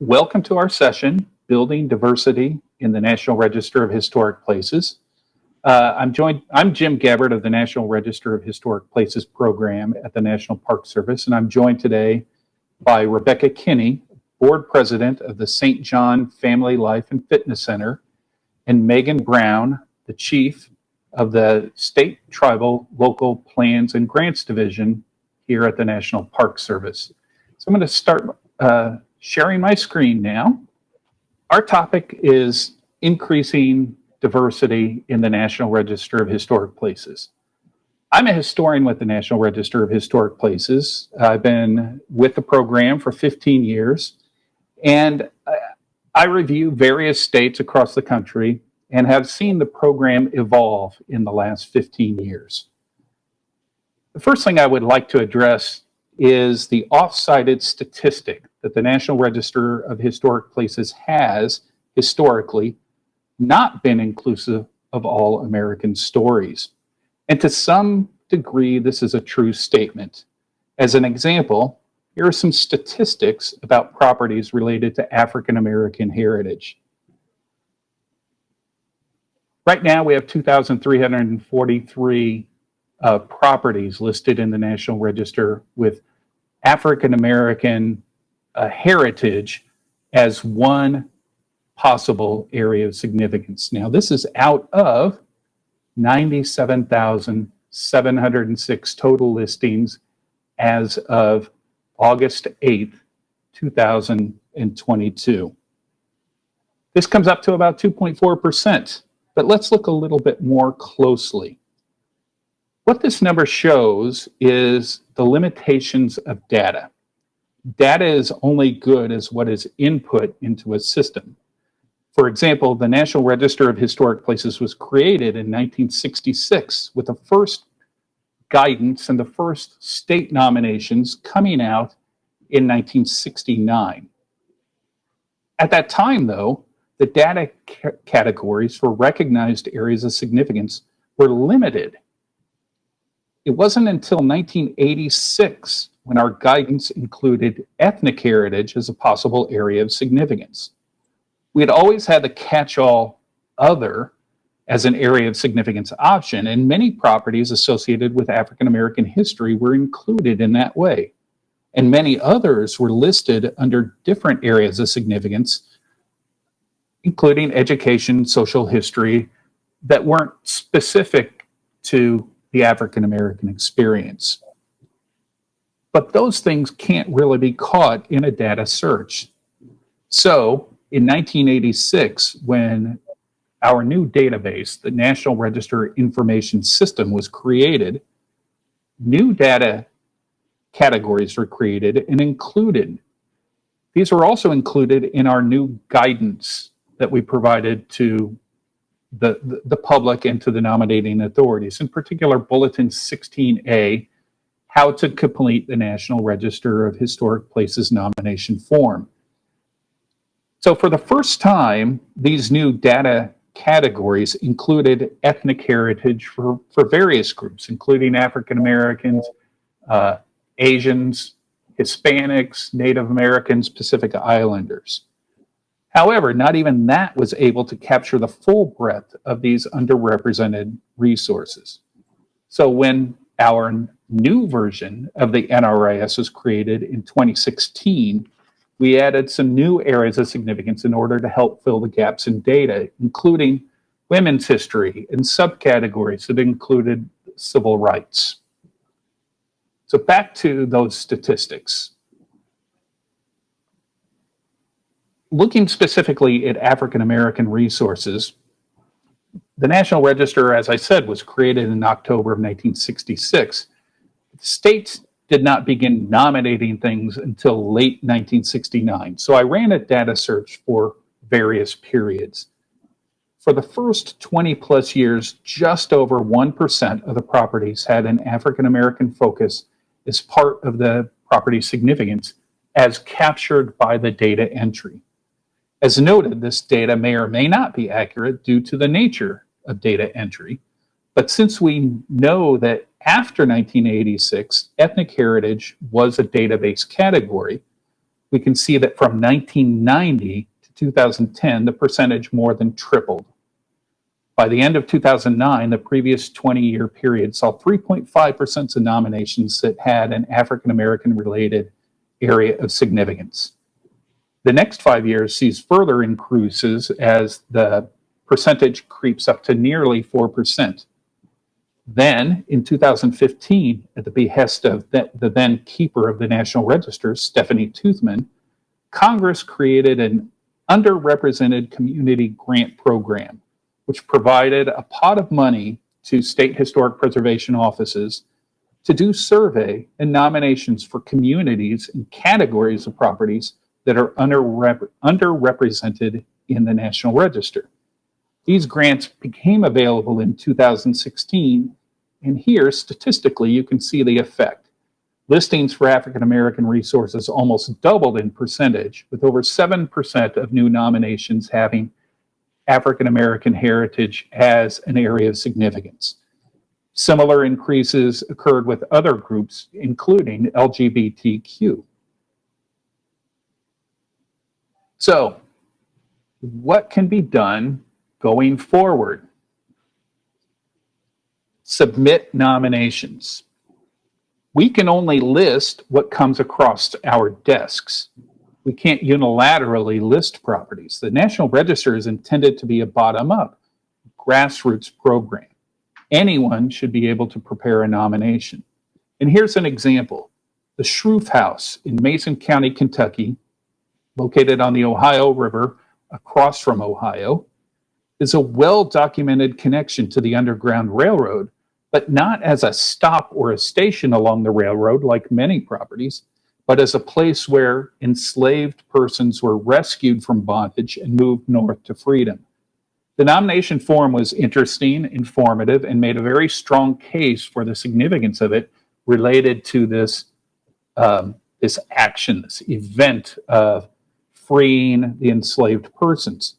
Welcome to our session, Building Diversity in the National Register of Historic Places. Uh, I'm joined, I'm Jim Gabbard of the National Register of Historic Places program at the National Park Service, and I'm joined today by Rebecca Kinney, Board President of the St. John Family Life and Fitness Center, and Megan Brown, the Chief of the State Tribal Local Plans and Grants Division here at the National Park Service. So I'm going to start uh, sharing my screen now. Our topic is increasing diversity in the National Register of Historic Places. I'm a historian with the National Register of Historic Places. I've been with the program for 15 years, and I review various states across the country and have seen the program evolve in the last 15 years. The first thing I would like to address is the off-cited statistic that the National Register of Historic Places has historically not been inclusive of all American stories. And to some degree, this is a true statement. As an example, here are some statistics about properties related to African American heritage. Right now, we have 2,343 uh, properties listed in the National Register with African American uh, heritage as one possible area of significance. Now, this is out of 97,706 total listings as of August 8th, 2022. This comes up to about 2.4%. But let's look a little bit more closely. What this number shows is the limitations of data. Data is only good as what is input into a system. For example, the National Register of Historic Places was created in 1966 with the first guidance and the first state nominations coming out in 1969. At that time, though, the data categories for recognized areas of significance were limited. It wasn't until 1986 when our guidance included ethnic heritage as a possible area of significance. We had always had the catch-all other as an area of significance option, and many properties associated with African American history were included in that way. And many others were listed under different areas of significance including education, social history, that weren't specific to the African American experience. But those things can't really be caught in a data search. So in 1986, when our new database, the National Register Information System was created, new data categories were created and included. These were also included in our new guidance that we provided to the, the, public and to the nominating authorities, in particular Bulletin 16A, how to complete the National Register of Historic Places nomination form. So for the first time, these new data categories included ethnic heritage for, for various groups, including African Americans, uh, Asians, Hispanics, Native Americans, Pacific Islanders. However, not even that was able to capture the full breadth of these underrepresented resources. So when our new version of the NRIS was created in 2016, we added some new areas of significance in order to help fill the gaps in data, including women's history and subcategories that included civil rights. So back to those statistics. Looking specifically at African American resources, the National Register, as I said, was created in October of 1966. States did not begin nominating things until late 1969. So I ran a data search for various periods. For the first 20 plus years, just over 1% of the properties had an African American focus as part of the property significance as captured by the data entry. As noted, this data may or may not be accurate due to the nature of data entry. But since we know that after 1986, ethnic heritage was a database category, we can see that from 1990 to 2010, the percentage more than tripled. By the end of 2009, the previous 20-year period saw 3.5% of nominations that had an African-American related area of significance. The next five years sees further increases as the percentage creeps up to nearly 4%. Then, in 2015, at the behest of the, the then keeper of the National Register, Stephanie Toothman, Congress created an underrepresented community grant program, which provided a pot of money to state historic preservation offices to do survey and nominations for communities and categories of properties that are underrep underrepresented in the National Register. These grants became available in 2016, and here, statistically, you can see the effect. Listings for African American resources almost doubled in percentage, with over 7% of new nominations having African American heritage as an area of significance. Similar increases occurred with other groups, including LGBTQ. So, what can be done going forward? Submit nominations. We can only list what comes across our desks. We can't unilaterally list properties. The National Register is intended to be a bottom-up, grassroots program anyone should be able to prepare a nomination. And here's an example. The Shroof House in Mason County, Kentucky, located on the Ohio River across from Ohio, is a well-documented connection to the Underground Railroad, but not as a stop or a station along the railroad like many properties, but as a place where enslaved persons were rescued from bondage and moved north to freedom. The nomination form was interesting, informative, and made a very strong case for the significance of it related to this, um, this action, this event of freeing the enslaved persons.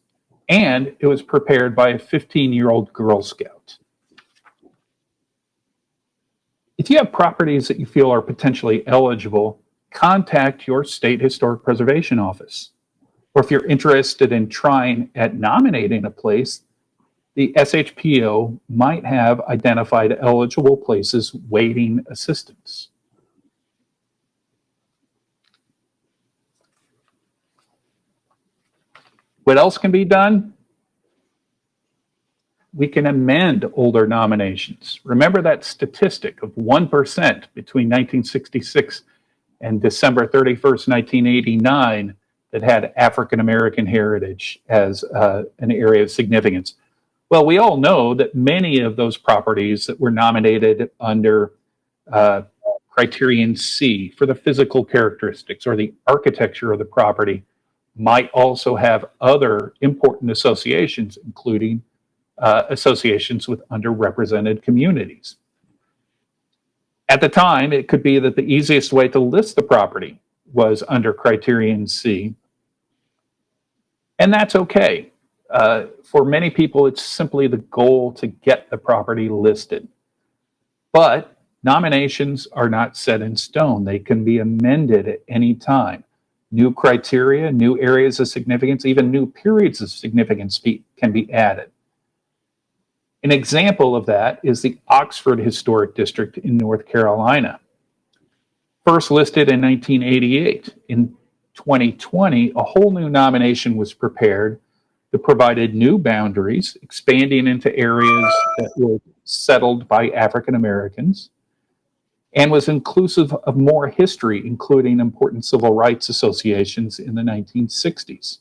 And it was prepared by a 15-year-old Girl Scout. If you have properties that you feel are potentially eligible, contact your state historic preservation office or if you're interested in trying at nominating a place, the SHPO might have identified eligible places waiting assistance. What else can be done? We can amend older nominations. Remember that statistic of 1% between 1966 and December 31st, 1989 that had African American heritage as uh, an area of significance. Well, we all know that many of those properties that were nominated under uh, criterion C for the physical characteristics or the architecture of the property might also have other important associations, including uh, associations with underrepresented communities. At the time, it could be that the easiest way to list the property was under criterion C, and that's okay. Uh, for many people, it's simply the goal to get the property listed. But nominations are not set in stone. They can be amended at any time. New criteria, new areas of significance, even new periods of significance can be added. An example of that is the Oxford Historic District in North Carolina. First listed in 1988. In 2020, a whole new nomination was prepared that provided new boundaries, expanding into areas that were settled by African Americans, and was inclusive of more history, including important civil rights associations in the 1960s.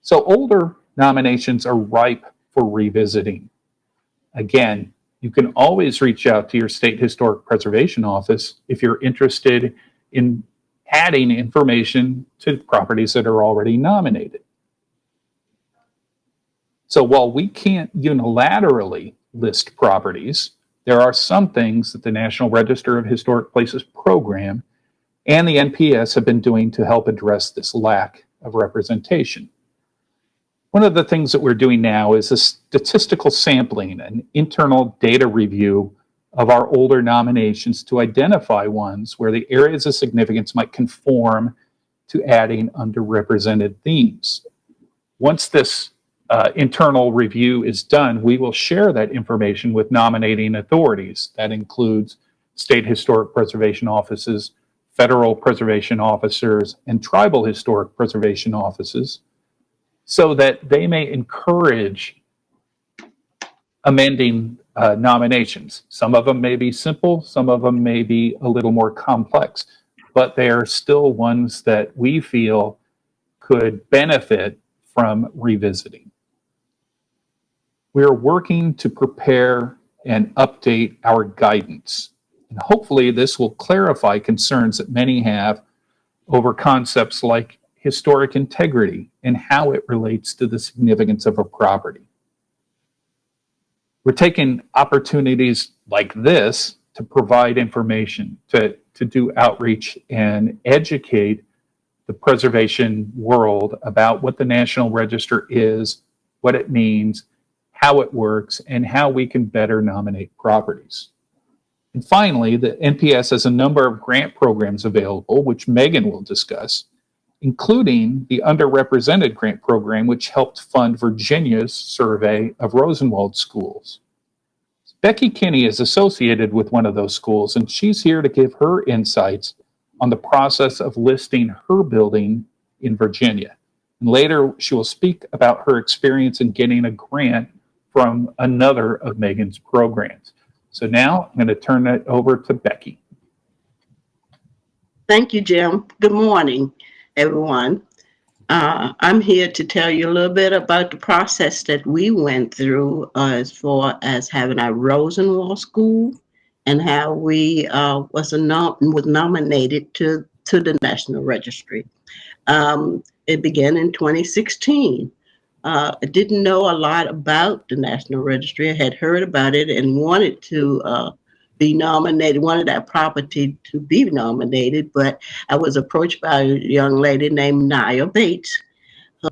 So older nominations are ripe for revisiting. Again, you can always reach out to your state historic preservation office if you're interested in adding information to properties that are already nominated. So while we can't unilaterally list properties, there are some things that the National Register of Historic Places program and the NPS have been doing to help address this lack of representation. One of the things that we're doing now is a statistical sampling, an internal data review of our older nominations to identify ones where the areas of significance might conform to adding underrepresented themes. Once this uh, internal review is done, we will share that information with nominating authorities. That includes state historic preservation offices, federal preservation officers, and tribal historic preservation offices so that they may encourage amending uh, nominations. Some of them may be simple, some of them may be a little more complex, but they are still ones that we feel could benefit from revisiting. We are working to prepare and update our guidance. And hopefully this will clarify concerns that many have over concepts like historic integrity and how it relates to the significance of a property. We're taking opportunities like this to provide information, to, to do outreach and educate the preservation world about what the National Register is, what it means, how it works, and how we can better nominate properties. And finally, the NPS has a number of grant programs available, which Megan will discuss, including the underrepresented grant program, which helped fund Virginia's survey of Rosenwald schools. Becky Kinney is associated with one of those schools, and she's here to give her insights on the process of listing her building in Virginia. And later, she will speak about her experience in getting a grant from another of Megan's programs. So now I'm going to turn it over to Becky. Thank you, Jim. Good morning, everyone. Uh, I'm here to tell you a little bit about the process that we went through uh, as far as having our Rosenwald School and how we uh, was, nom was nominated to, to the National Registry. Um, it began in 2016. Uh, I didn't know a lot about the National Registry. I had heard about it and wanted to uh, be nominated, wanted that property to be nominated, but I was approached by a young lady named Nia Bates,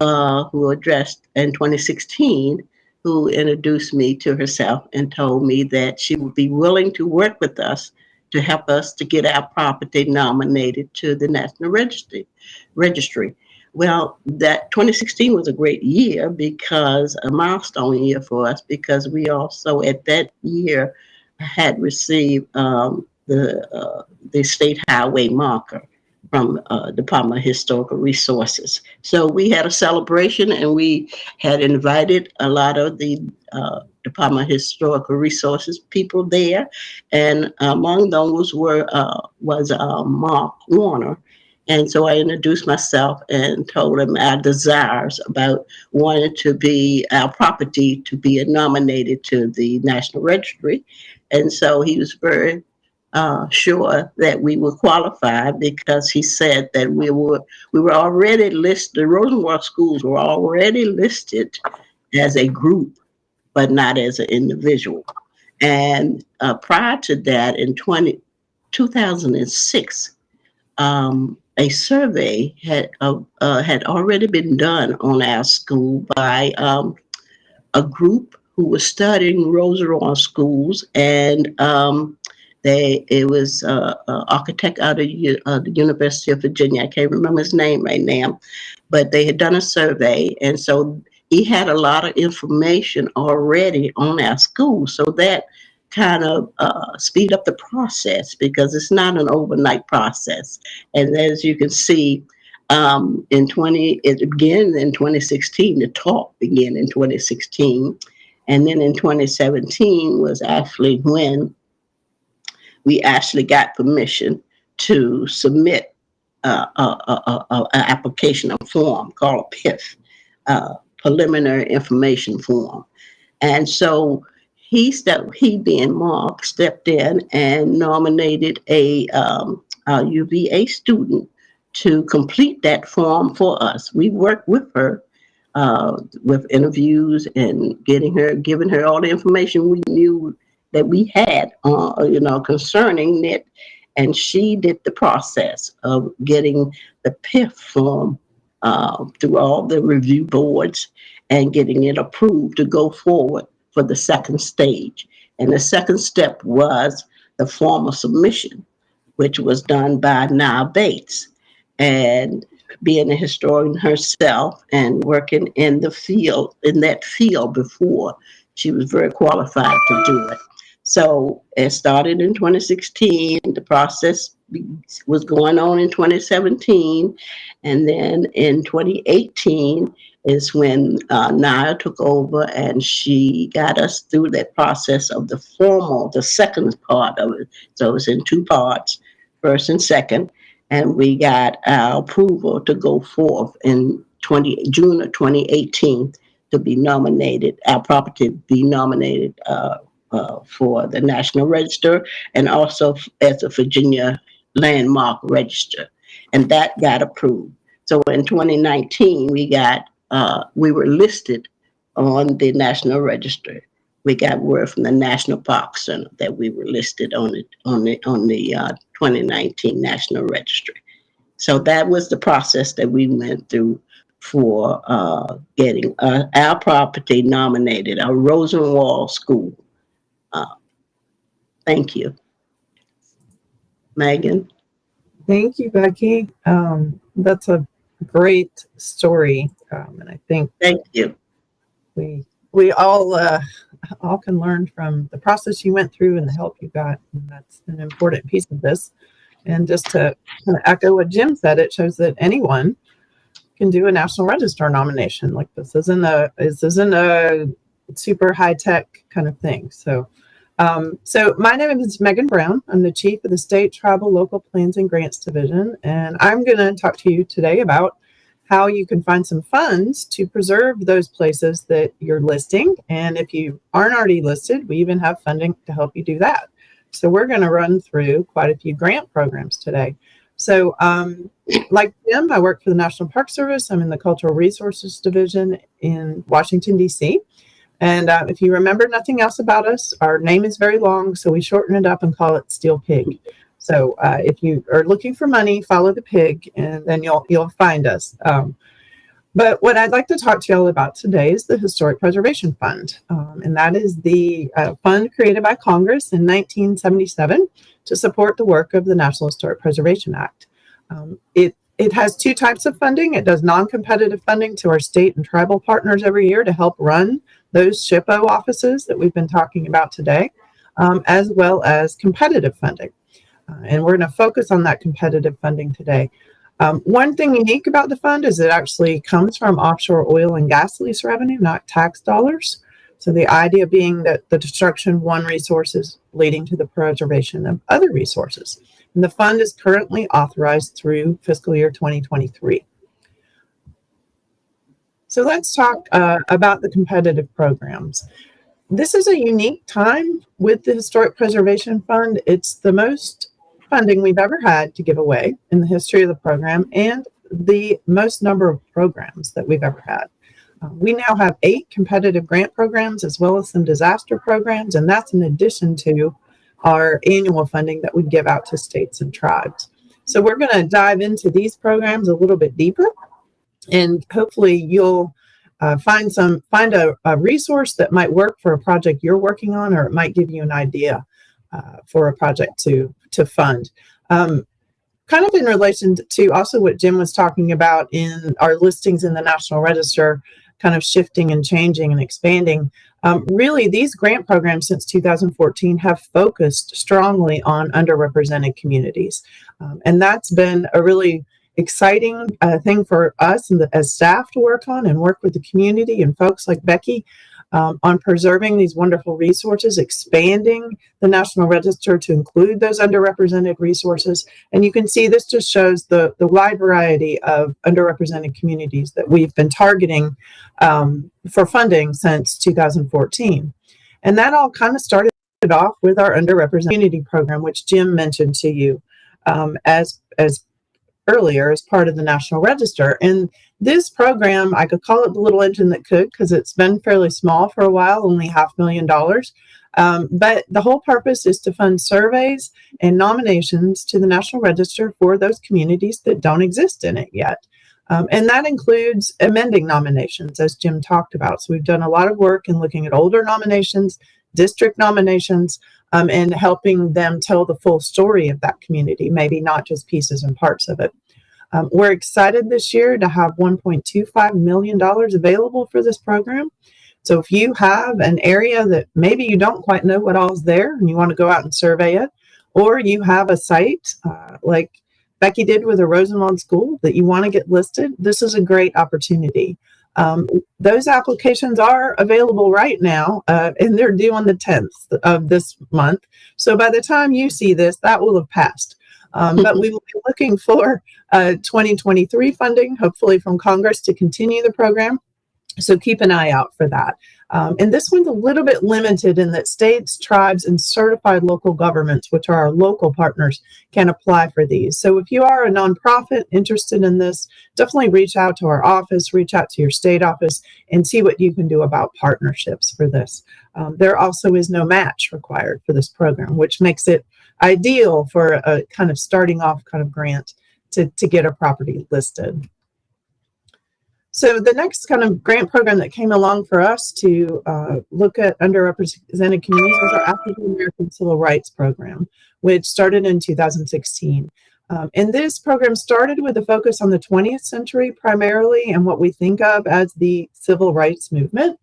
uh, who addressed in 2016, who introduced me to herself and told me that she would be willing to work with us to help us to get our property nominated to the National Registry. Registry. Well, that 2016 was a great year because a milestone year for us because we also at that year had received um, the uh, the state highway marker from uh, Department of Historical Resources. So we had a celebration and we had invited a lot of the uh, Department of Historical Resources people there. And among those were uh, was uh, Marc Wagner, and so I introduced myself and told him our desires about wanting to be our property to be nominated to the National Registry. And so he was very uh, sure that we were qualified because he said that we were we were already listed. The Rosenwald schools were already listed as a group, but not as an individual. And uh, prior to that, in 20, 2006, um, a survey had uh, uh, had already been done on our school by um, a group who was studying Rosenwald schools, and um, they it was uh, an architect out of uh, the University of Virginia. I can't remember his name right now, but they had done a survey, and so he had a lot of information already on our school, so that kind of uh, speed up the process because it's not an overnight process. And as you can see, um, in 20, it began in 2016, the talk began in 2016. And then in 2017 was actually when we actually got permission to submit uh, an application, a form called a PIF, uh, Preliminary Information Form. And so he stepped, he being Marc, stepped in and nominated a, um, a UVA student to complete that form for us. We worked with her uh, with interviews and getting her, giving her all the information we knew that we had, uh, you know, concerning it. And she did the process of getting the PIF form uh, through all the review boards and getting it approved to go forward for the second stage. And the second step was the formal submission, which was done by Nia Bates. And being a historian herself and working in the field, in that field before. She was very qualified to do it. So it started in 2016. The process was going on in 2017. And then in 2018 is when uh, Naya took over and she got us through that process of the formal, the second part of it. So it was in two parts, first and second. And we got our approval to go forth in 20, June of 2018 to be nominated, our property be nominated uh, uh, for the National Register and also as a Virginia Landmark Register. And that got approved. So in 2019, we got, uh, we were listed on the National Register. We got word from the National Park Center that we were listed on it, on the, on the uh, 2019 National Registry. So that was the process that we went through for uh, getting uh, our property nominated, our Rosenwald School. Uh, Thank you. Megan? Thank you, Becky. Um, that's a great story, um, and I think Thank you. we we all uh, all can learn from the process you went through and the help you got. And that's an important piece of this. And just to kind of echo what Jim said, it shows that anyone can do a National Register nomination. Like this isn't a this isn't a super high tech kind of thing. So. Um, so my name is Megan Brown. I'm the chief of the State Tribal Local Plans and Grants Division, and I'm going to talk to you today about how you can find some funds to preserve those places that you're listing. And if you aren't already listed, we even have funding to help you do that. So we're going to run through quite a few grant programs today. So um, like Jim, I work for the National Park Service. I'm in the Cultural Resources Division in Washington, D.C. And uh, if you remember nothing else about us, our name is very long, so we shorten it up and call it Steel Pig. So uh, if you are looking for money, follow the pig, and then you'll you'll find us. Um, but what I'd like to talk to y'all about today is the Historic Preservation Fund, um, and that is the uh, fund created by Congress in 1977 to support the work of the National Historic Preservation Act. Um, it it has two types of funding. It does non-competitive funding to our state and tribal partners every year to help run those SHPO offices that we've been talking about today, um, as well as competitive funding. Uh, and we're going to focus on that competitive funding today. Um, one thing unique about the fund is it actually comes from offshore oil and gas lease revenue, not tax dollars. So the idea being that the destruction of one resource is leading to the preservation of other resources. And the fund is currently authorized through fiscal year 2023. So let's talk uh, about the competitive programs. This is a unique time with the Historic Preservation Fund. It's the most funding we've ever had to give away in the history of the program and the most number of programs that we've ever had. Uh, we now have eight competitive grant programs as well as some disaster programs, and that's in addition to our annual funding that we give out to states and tribes. So we're going to dive into these programs a little bit deeper and hopefully you'll uh, find some find a, a, resource that might work for a project you're working on or it might give you an idea uh, for a project to to fund um, kind of in relation to also what jim was talking about in our listings in the national register kind of shifting and changing and expanding. Um, really these grant programs since 2014 have focused strongly on underrepresented communities. Um, and that's been a really exciting uh, thing for us and the, as staff to work on and work with the community and folks like Becky um, on preserving these wonderful resources, expanding the National Register to include those underrepresented resources. And you can see this just shows the, the wide variety of underrepresented communities that we've been targeting um, for funding since 2014. And that all kind of started off with our underrepresented community program, which Jim mentioned to you um, as, as earlier as part of the National Register. And this program, I could call it the little engine that could because it's been fairly small for a while, only half million dollars. Um, but the whole purpose is to fund surveys and nominations to the National Register for those communities that don't exist in it yet. Um, and that includes amending nominations, as Jim talked about. So we've done a lot of work in looking at older nominations, district nominations, um, and helping them tell the full story of that community, maybe not just pieces and parts of it. Um, we're excited this year to have $1.25 million available for this program. So if you have an area that maybe you don't quite know what all's there and you want to go out and survey it, or you have a site uh, like Becky did with a Rosenwald School that you want to get listed, this is a great opportunity. Um, those applications are available right now, uh, and they're due on the 10th of this month. So by the time you see this, that will have passed. Um, but we will be looking for uh, 2023 funding, hopefully from Congress, to continue the program. So keep an eye out for that. Um, and this one's a little bit limited in that states, tribes, and certified local governments, which are our local partners, can apply for these. So if you are a nonprofit interested in this, definitely reach out to our office, reach out to your state office, and see what you can do about partnerships for this. Um, there also is no match required for this program, which makes it ideal for a kind of starting off kind of grant to, to get a property listed. So the next kind of grant program that came along for us to uh, look at underrepresented communities was our African American Civil Rights Program, which started in 2016. Um, and this program started with a focus on the 20th century primarily and what we think of as the civil rights movement.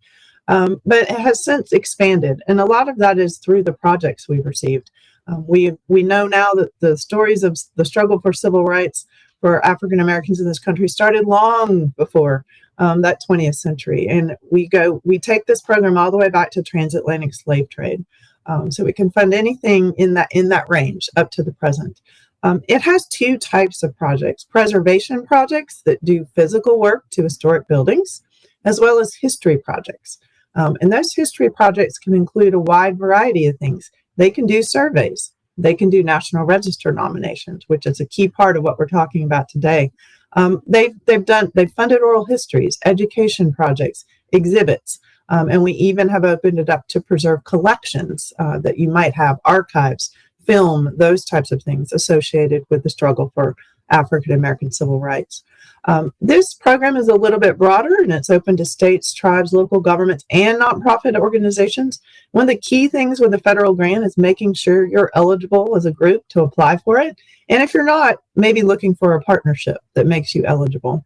Um, but it has since expanded, and a lot of that is through the projects we've received. Um, we we know now that the stories of the struggle for civil rights for African Americans in this country started long before um, that 20th century. And we go, we take this program all the way back to transatlantic slave trade. Um, so we can fund anything in that in that range up to the present. Um, it has two types of projects, preservation projects that do physical work to historic buildings, as well as history projects. Um, and those history projects can include a wide variety of things. They can do surveys, they can do National Register nominations, which is a key part of what we're talking about today. Um, they've, they've done, they've funded oral histories, education projects, exhibits, um, and we even have opened it up to preserve collections uh, that you might have, archives, film, those types of things associated with the struggle for African American civil rights. Um, this program is a little bit broader and it's open to states, tribes, local governments, and nonprofit organizations. One of the key things with a federal grant is making sure you're eligible as a group to apply for it. And if you're not, maybe looking for a partnership that makes you eligible.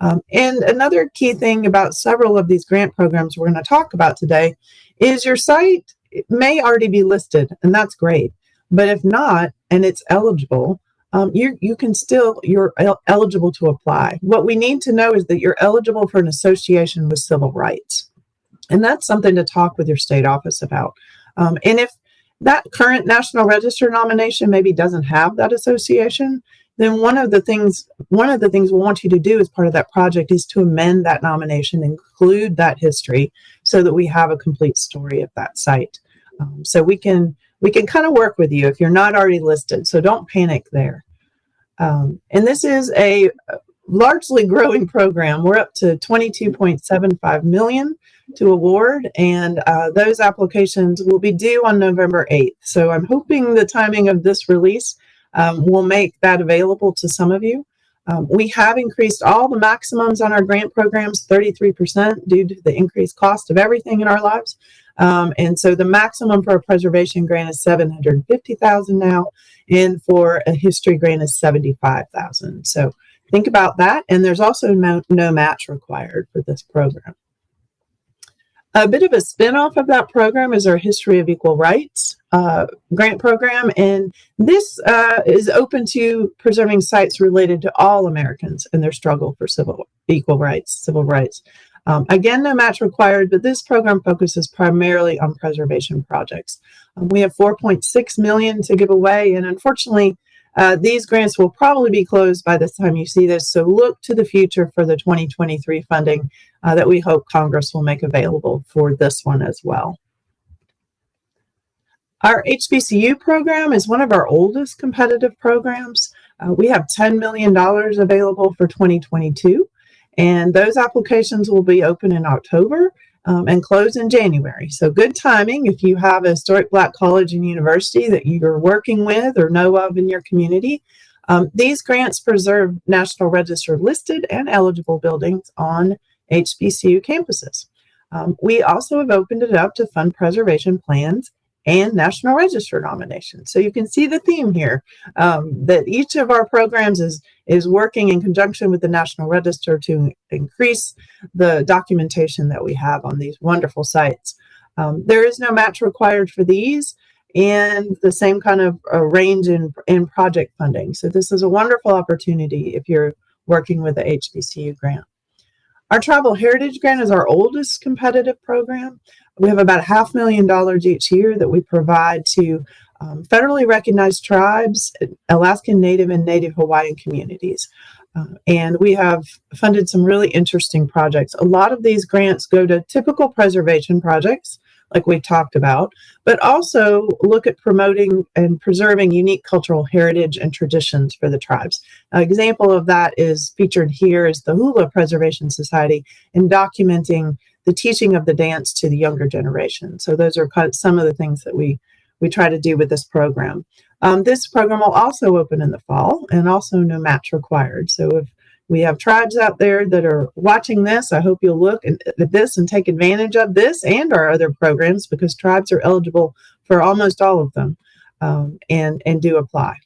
Um, and another key thing about several of these grant programs we're going to talk about today is your site may already be listed, and that's great. But if not, and it's eligible, um, you, you can still, you're el eligible to apply. What we need to know is that you're eligible for an association with civil rights. And that's something to talk with your state office about. Um, and if that current National Register nomination maybe doesn't have that association, then one of the things one of the things we want you to do as part of that project is to amend that nomination, include that history, so that we have a complete story of that site. Um, so we can we can kind of work with you if you're not already listed. So don't panic there. Um, and this is a largely growing program. We're up to 22.75 million to award, and uh, those applications will be due on November 8th. So I'm hoping the timing of this release um, will make that available to some of you. Um, we have increased all the maximums on our grant programs 33% due to the increased cost of everything in our lives. Um, and so the maximum for a preservation grant is 750,000 now, and for a history grant is 75,000. So think about that. And there's also no, no match required for this program. A bit of a spinoff of that program is our History of Equal Rights uh, grant program. And this uh, is open to preserving sites related to all Americans and their struggle for civil equal rights, civil rights. Um, again, no match required, but this program focuses primarily on preservation projects. Um, we have 4.6 million to give away, and unfortunately, uh, these grants will probably be closed by the time you see this, so look to the future for the 2023 funding uh, that we hope Congress will make available for this one as well. Our HBCU program is one of our oldest competitive programs. Uh, we have $10 million available for 2022. And those applications will be open in October um, and close in January. So good timing if you have a historic black college and university that you're working with or know of in your community. Um, these grants preserve National Register listed and eligible buildings on HBCU campuses. Um, we also have opened it up to fund preservation plans and National Register nominations. So you can see the theme here um, that each of our programs is is working in conjunction with the National Register to increase the documentation that we have on these wonderful sites. Um, there is no match required for these and the same kind of uh, range in, in project funding. So this is a wonderful opportunity if you're working with the HBCU grant. Our Tribal Heritage Grant is our oldest competitive program. We have about half million dollars each year that we provide to um, federally recognized tribes, Alaskan Native and Native Hawaiian communities. Uh, and we have funded some really interesting projects. A lot of these grants go to typical preservation projects, like we talked about, but also look at promoting and preserving unique cultural heritage and traditions for the tribes. An example of that is featured here is the Hula Preservation Society in documenting the teaching of the dance to the younger generation. So those are some of the things that we we try to do with this program. Um, this program will also open in the fall and also no match required. So if we have tribes out there that are watching this, I hope you'll look at this and take advantage of this and our other programs because tribes are eligible for almost all of them um, and, and do apply.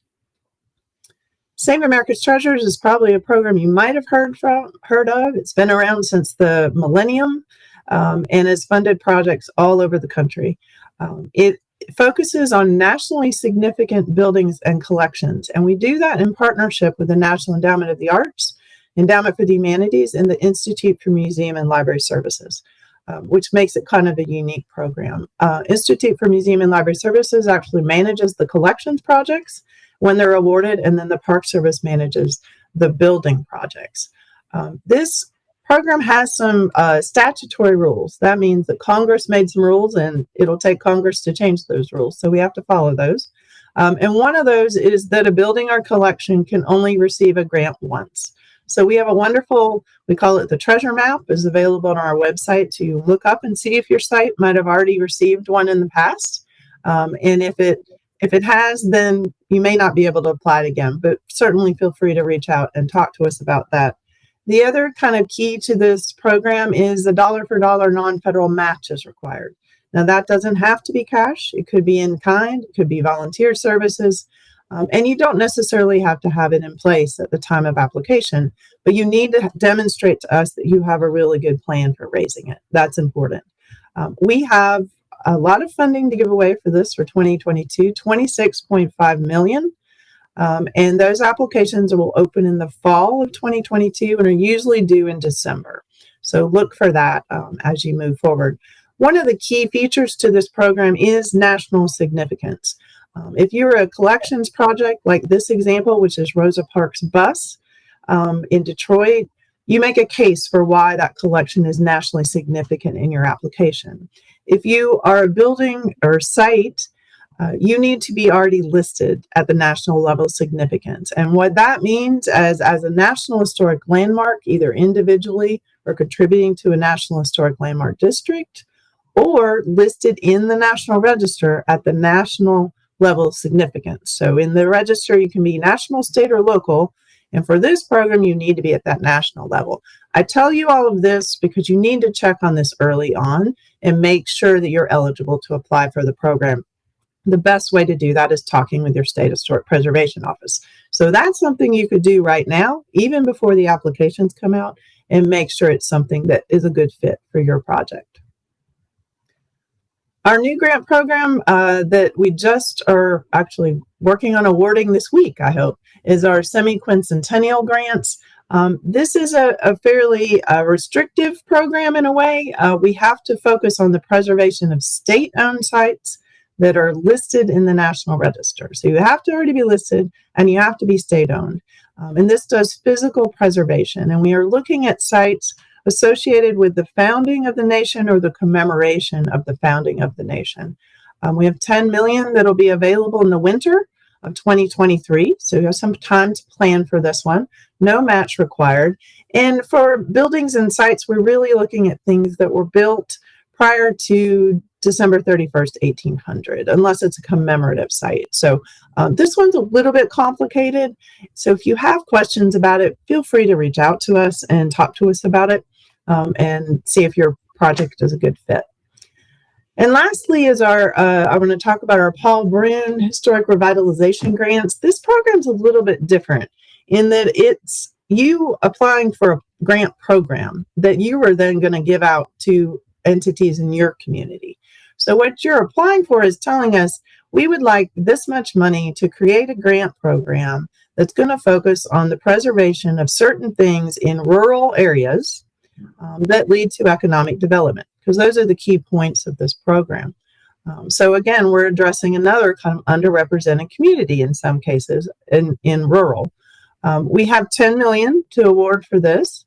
Save America's Treasures is probably a program you might have heard from heard of. It's been around since the millennium um, and has funded projects all over the country. Um, it focuses on nationally significant buildings and collections. And we do that in partnership with the National Endowment of the Arts, Endowment for the Humanities, and the Institute for Museum and Library Services, um, which makes it kind of a unique program. Uh, Institute for Museum and Library Services actually manages the collections projects when they're awarded, and then the Park Service manages the building projects. Um, this program has some uh, statutory rules. That means that Congress made some rules and it'll take Congress to change those rules. So we have to follow those. Um, and one of those is that a building or collection can only receive a grant once. So we have a wonderful, we call it the treasure map, is available on our website to look up and see if your site might have already received one in the past. Um, and if it if it has, then you may not be able to apply it again, but certainly feel free to reach out and talk to us about that. The other kind of key to this program is the dollar for dollar non-federal match is required. Now that doesn't have to be cash. It could be in kind, it could be volunteer services, um, and you don't necessarily have to have it in place at the time of application, but you need to demonstrate to us that you have a really good plan for raising it. That's important. Um, we have a lot of funding to give away for this for 2022, 26.5 million. Um, and those applications will open in the fall of 2022 and are usually due in December. So look for that um, as you move forward. One of the key features to this program is national significance. Um, if you're a collections project like this example, which is Rosa Parks Bus um, in Detroit, you make a case for why that collection is nationally significant in your application. If you are a building or site uh, you need to be already listed at the national level significance. And what that means as, as a National Historic Landmark, either individually or contributing to a National Historic Landmark District, or listed in the National Register at the national level of significance. So in the register, you can be national, state, or local. And for this program, you need to be at that national level. I tell you all of this because you need to check on this early on and make sure that you're eligible to apply for the program the best way to do that is talking with your state historic preservation office. So that's something you could do right now, even before the applications come out, and make sure it's something that is a good fit for your project. Our new grant program uh, that we just are actually working on awarding this week, I hope, is our semi-quincentennial grants. Um, this is a, a fairly uh, restrictive program in a way. Uh, we have to focus on the preservation of state-owned sites that are listed in the National Register. So you have to already be listed and you have to be state owned. Um, and this does physical preservation. And we are looking at sites associated with the founding of the nation or the commemoration of the founding of the nation. Um, we have 10 million that'll be available in the winter of 2023. So you have some time to plan for this one. No match required. And for buildings and sites, we're really looking at things that were built prior to December 31st, 1800, unless it's a commemorative site. So um, this one's a little bit complicated. So if you have questions about it, feel free to reach out to us and talk to us about it um, and see if your project is a good fit. And lastly is our, uh, I want to talk about our Paul Bruhn Historic Revitalization Grants. This program's a little bit different in that it's you applying for a grant program that you are then going to give out to entities in your community. So what you're applying for is telling us we would like this much money to create a grant program that's going to focus on the preservation of certain things in rural areas um, that lead to economic development because those are the key points of this program. Um, so again, we're addressing another kind of underrepresented community in some cases in, in rural. Um, we have 10 million to award for this.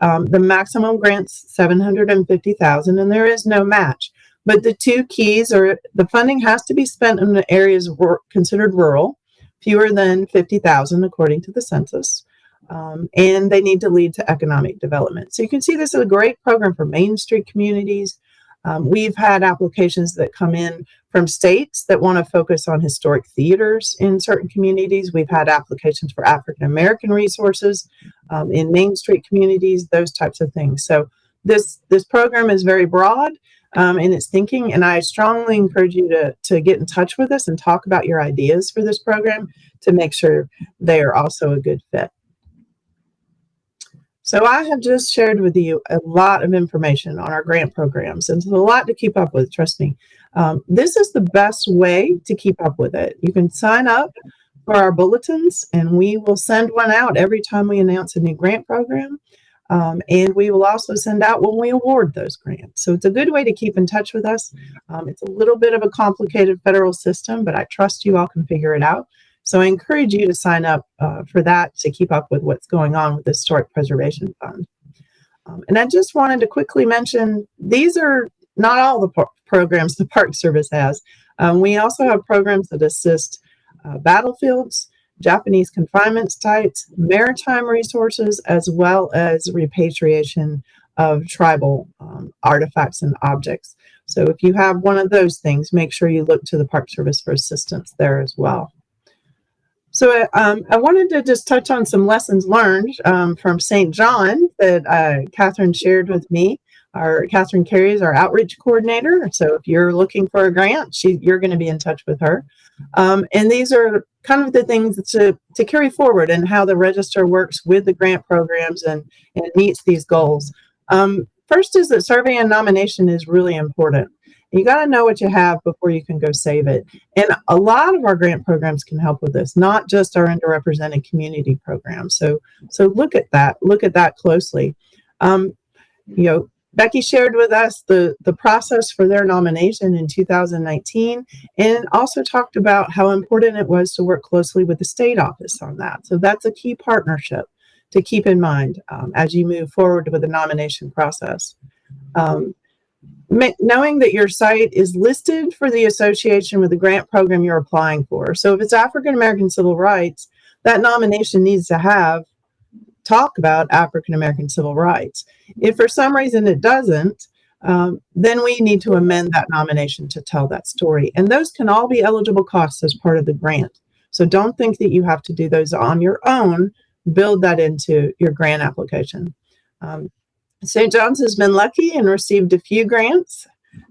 Um, the maximum grant's 750,000 and there is no match. But the two keys are the funding has to be spent in the areas considered rural, fewer than 50,000 according to the census. Um, and they need to lead to economic development. So you can see this is a great program for Main Street communities. Um, we've had applications that come in from states that want to focus on historic theaters in certain communities. We've had applications for African American resources um, in Main Street communities, those types of things. So this this program is very broad um, in its thinking, and I strongly encourage you to to get in touch with us and talk about your ideas for this program to make sure they are also a good fit. So I have just shared with you a lot of information on our grant programs and it's a lot to keep up with, trust me. Um, this is the best way to keep up with it. You can sign up for our bulletins and we will send one out every time we announce a new grant program. Um, and we will also send out when we award those grants. So it's a good way to keep in touch with us. Um, it's a little bit of a complicated federal system, but I trust you all can figure it out. So I encourage you to sign up uh, for that to keep up with what's going on with the Historic Preservation Fund. Um, and I just wanted to quickly mention, these are not all the programs the Park Service has. Um, we also have programs that assist uh, battlefields, Japanese confinement sites, maritime resources, as well as repatriation of tribal um, artifacts and objects. So if you have one of those things, make sure you look to the Park Service for assistance there as well. So um, I wanted to just touch on some lessons learned um, from St. John that uh, Catherine shared with me. Our Catherine Carey is our outreach coordinator. So if you're looking for a grant, she, you're going to be in touch with her. Um, and these are kind of the things to, to carry forward and how the register works with the grant programs and, and meets these goals. Um, first is that survey and nomination is really important. You got to know what you have before you can go save it. And a lot of our grant programs can help with this, not just our underrepresented community programs. So, so look at that, look at that closely. Um, you know, Becky shared with us the, the process for their nomination in 2019 and also talked about how important it was to work closely with the state office on that. So that's a key partnership to keep in mind um, as you move forward with the nomination process. Um, knowing that your site is listed for the association with the grant program you're applying for. So if it's African American civil rights, that nomination needs to have talk about African American civil rights. If for some reason it doesn't, um, then we need to amend that nomination to tell that story. And those can all be eligible costs as part of the grant. So don't think that you have to do those on your own. Build that into your grant application. Um, St. John's has been lucky and received a few grants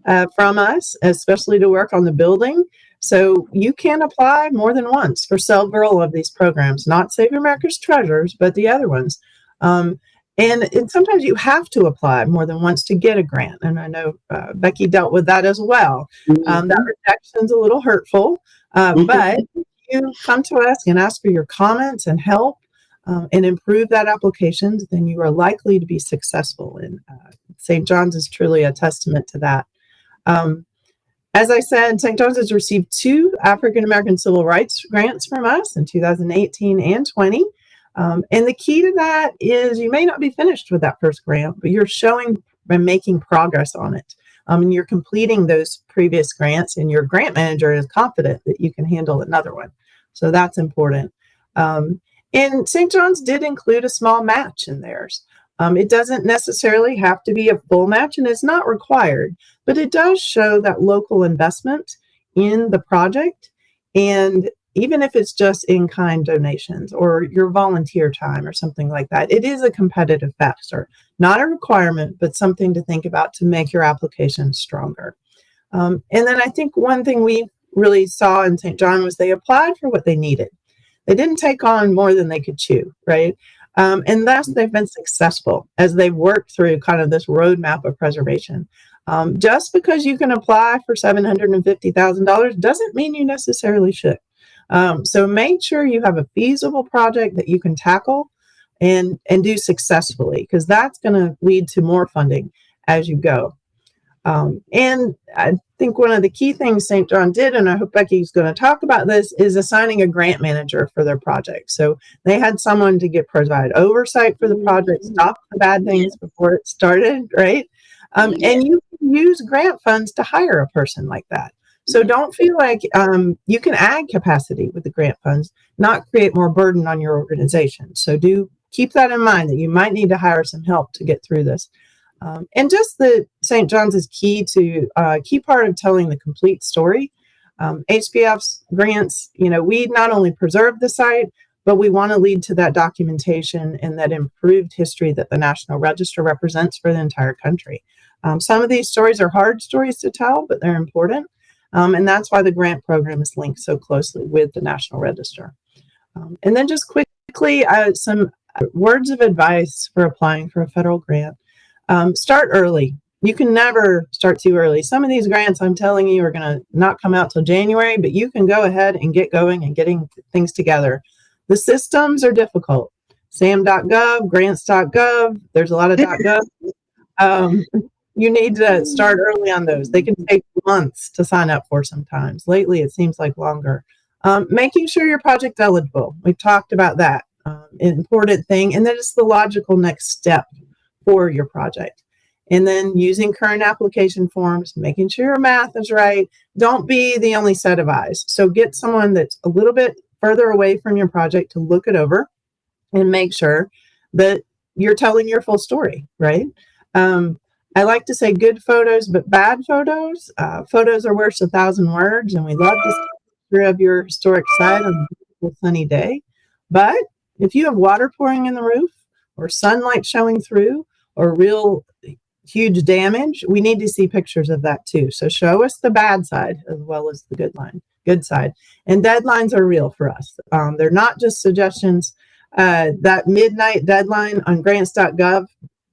uh, from us, especially to work on the building. So you can apply more than once for several of these programs, not Save America's Treasures, but the other ones. Um, and, and, sometimes you have to apply more than once to get a grant. And I know uh, Becky dealt with that as well. Um, that rejection's a little hurtful, uh, but you come to us and ask for your comments and help um, and improve that application, then you are likely to be successful. And uh, St. John's is truly a testament to that. Um, as I said, St. John's has received two African American Civil Rights grants from us in 2018 and 20. Um, and the key to that is you may not be finished with that first grant, but you're showing and making progress on it. Um, and you're completing those previous grants and your grant manager is confident that you can handle another one. So that's important. Um, and St. John's did include a small match in theirs. Um, it doesn't necessarily have to be a full match and it's not required, but it does show that local investment in the project. And even if it's just in-kind donations or your volunteer time or something like that, it is a competitive factor, not a requirement, but something to think about to make your application stronger. Um, and then I think one thing we really saw in St. John was they applied for what they needed. They didn't take on more than they could chew, right? Um, and thus they've been successful as they've worked through kind of this roadmap of preservation. Um, just because you can apply for $750,000 doesn't mean you necessarily should. Um, so make sure you have a feasible project that you can tackle and, and do successfully because that's going to lead to more funding as you go. Um, and I think one of the key things St. John did, and I hope Becky's going to talk about this, is assigning a grant manager for their project. So they had someone to get provide oversight for the project, stop the bad things before it started, right? Um, and you can use grant funds to hire a person like that. So don't feel like um, you can add capacity with the grant funds, not create more burden on your organization. So do keep that in mind that you might need to hire some help to get through this. Um, and just the St. John's is key to uh, key part of telling the complete story. Um, HPF's grants, you know, we not only preserve the site, but we want to lead to that documentation and that improved history that the National Register represents for the entire country. Um, some of these stories are hard stories to tell, but they're important. Um, and that's why the grant program is linked so closely with the National Register. Um, and then just quickly, uh, some words of advice for applying for a federal grant. Um, start early. You can never start too early. Some of these grants, I'm telling you, are going to not come out till January, but you can go ahead and get going and getting things together. The systems are difficult. SAM.gov, grants.gov, there's a lot of .gov. Um, you need to start early on those. They can take months to sign up for sometimes. Lately, it seems like longer. Um, making sure your project eligible. We've talked about that. Um, important thing. And then it's the logical next step for your project. And then using current application forms, making sure your math is right. Don't be the only set of eyes. So get someone that's a little bit further away from your project to look it over and make sure that you're telling your full story, right? Um, I like to say good photos, but bad photos. Uh, photos are worth a thousand words, and we love to see of your historic site on a beautiful sunny day. But if you have water pouring in the roof, or sunlight showing through, or real huge damage, we need to see pictures of that too. So show us the bad side as well as the good line, good side. And deadlines are real for us. Um, they're not just suggestions. Uh, that midnight deadline on grants.gov,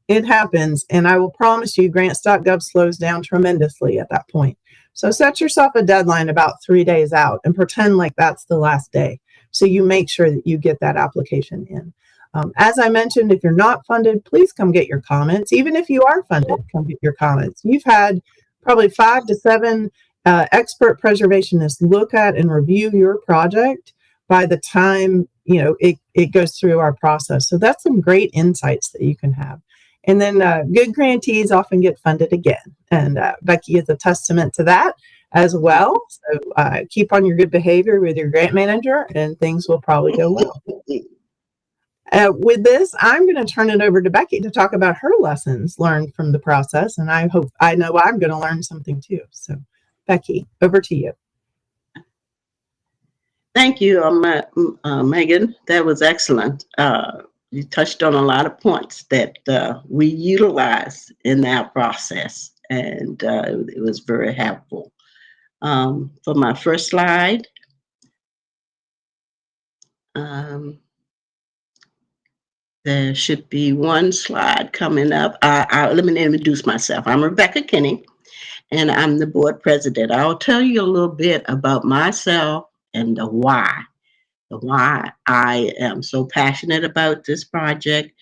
it happens. And I will promise you grants.gov slows down tremendously at that point. So set yourself a deadline about three days out and pretend like that's the last day. So you make sure that you get that application in. Um, as I mentioned, if you're not funded, please come get your comments. Even if you are funded, come get your comments. You've had probably five to seven uh, expert preservationists look at and review your project by the time you know it, it goes through our process. So that's some great insights that you can have. And then uh, good grantees often get funded again. And uh, Becky is a testament to that as well. So uh, keep on your good behavior with your grant manager and things will probably go well. Uh, with this, I'm going to turn it over to Becky to talk about her lessons learned from the process. And I hope, I know I'm going to learn something too. So Becky, over to you. Thank you, um, uh, Megan. That was excellent. Uh, you touched on a lot of points that uh, we utilize in our process, and uh, it was very helpful. Um, for my first slide, um, there should be one slide coming up. I, I, let me introduce myself. I'm Rebecca Kinney, and I'm the board president. I'll tell you a little bit about myself and the why, the why I am so passionate about this project,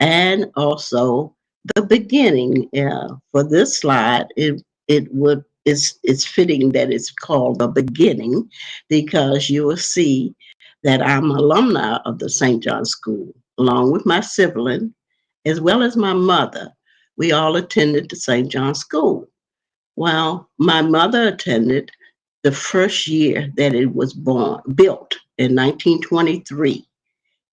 and also the beginning. Uh, for this slide, it it would it's it's fitting that it's called the beginning because you will see that I'm alumni of the St. John School along with my sibling, as well as my mother. We all attended the St. John School. Well, my mother attended the first year that it was born, built in 1923.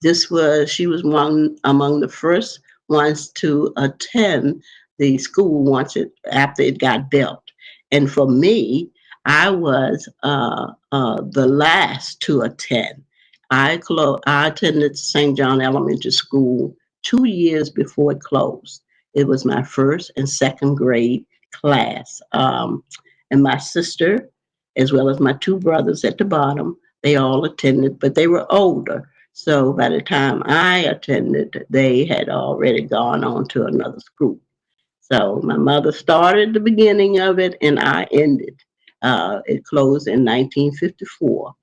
This was, she was one among the first ones to attend the school once it, after it got built. And for me, I was uh, uh, the last to attend. I, I attended St. John Elementary School two years before it closed. It was my first and second grade class. Um, and my sister, as well as my two brothers at the bottom, they all attended, but they were older. So by the time I attended, they had already gone on to another school. So my mother started the beginning of it and I ended. Uh, it closed in 1954.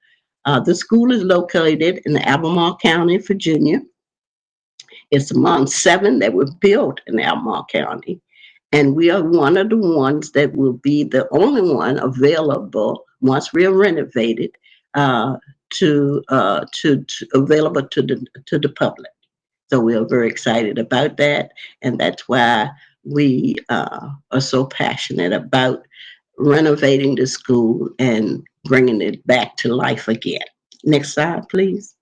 Uh, the school is located in Albemarle County, Virginia. It's among seven that were built in Albemarle County. And we are one of the ones that will be the only one available once we are renovated uh, to, uh, to, to available to the to the public. So we are very excited about that, and that's why we uh, are so passionate about renovating the school and bringing it back to life again. Next slide, please.